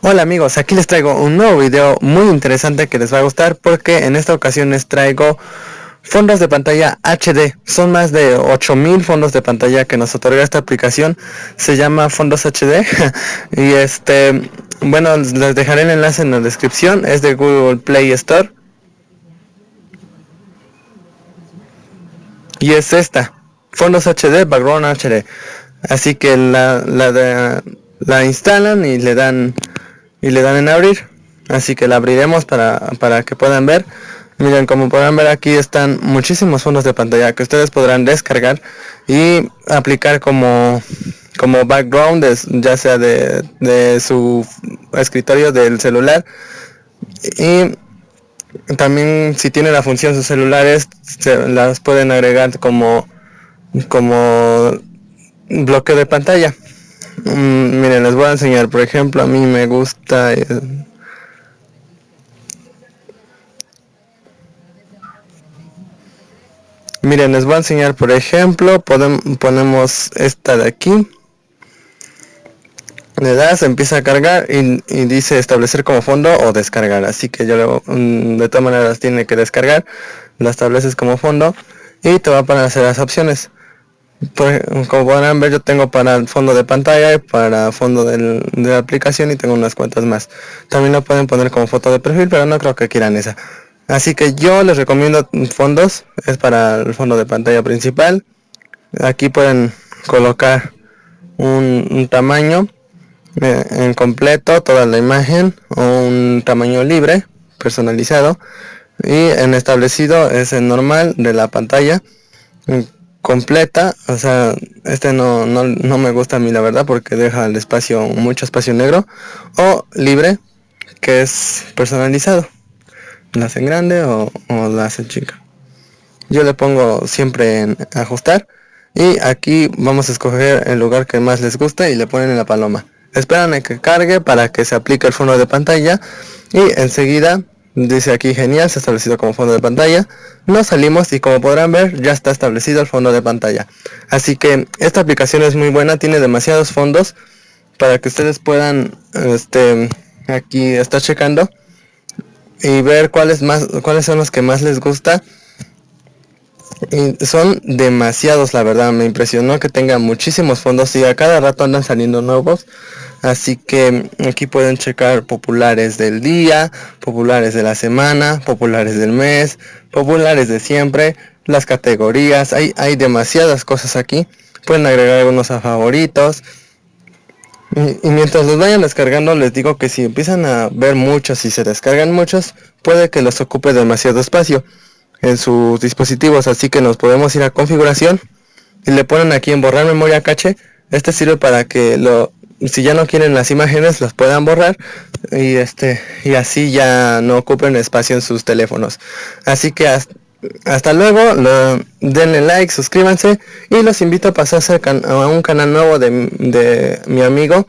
Hola amigos, aquí les traigo un nuevo video muy interesante que les va a gustar porque en esta ocasión les traigo fondos de pantalla HD. Son más de 8000 fondos de pantalla que nos otorga esta aplicación. Se llama Fondos HD y este, bueno, les dejaré el enlace en la descripción. Es de Google Play Store. Y es esta, Fondos HD, Background HD. Así que la, la, la instalan y le dan y le dan en abrir. Así que la abriremos para, para que puedan ver. Miren como podrán ver aquí están muchísimos fondos de pantalla que ustedes podrán descargar y aplicar como como background ya sea de, de su escritorio del celular. Y también si tiene la función sus celulares se las pueden agregar como como bloque de pantalla Mm, miren, les voy a enseñar. Por ejemplo, a mí me gusta... Miren, les voy a enseñar, por ejemplo, ponemos esta de aquí. Le das, empieza a cargar y, dice establecer como fondo o descargar. Así que yo mm, de todas maneras tiene que descargar. La estableces como fondo y te va a aparecer las opciones como podrán ver yo tengo para el fondo de pantalla y para fondo de la aplicación y tengo unas cuantas más. También lo pueden poner como foto de perfil pero no creo que quieran esa. Así que yo les recomiendo fondos es para el fondo de pantalla principal. Aquí pueden colocar un, tamaño eh, en completo toda la imagen o un tamaño libre personalizado y en establecido es el normal de la pantalla completa, o sea, este no, no, me gusta a mí la verdad porque deja el espacio, mucho espacio negro, o libre, que es personalizado, la hacen grande o, o la hacen chica. Yo le pongo siempre en ajustar y aquí vamos a escoger el lugar que más les guste y le ponen en la paloma. Esperan a que cargue para que se aplique el fondo de pantalla y enseguida Dice aquí genial, se ha establecido como fondo de pantalla. Nos salimos y como podrán ver ya está establecido el fondo de pantalla. Así que esta aplicación es muy buena, tiene demasiados fondos para que ustedes puedan este aquí estar checando y ver cuáles más cuáles son los que más les gusta y son demasiados la verdad me impresionó que tenga muchísimos fondos y a cada rato andan saliendo nuevos así que aquí pueden checar populares del día populares de la semana populares del mes populares de siempre las categorías. Hay, hay demasiadas cosas aquí. Pueden agregar algunos a favoritos. Y, y mientras los vayan descargando les digo que si empiezan a ver muchos y se descargan muchos puede que los ocupe demasiado espacio en sus dispositivos. Así que nos podemos ir a configuración y le ponen aquí en borrar memoria cache. Este sirve para que lo si ya no quieren las imágenes las puedan borrar y este y así ya no ocupen espacio en sus teléfonos así que hasta, luego denle like suscríbanse y los invito a pasarse a un canal nuevo de, de mi amigo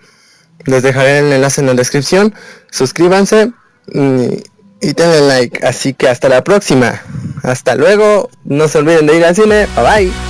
les dejaré el enlace en la descripción suscríbanse y, y denle like. Así que hasta la próxima. Hasta luego. No se olviden de ir al cine. Bye bye.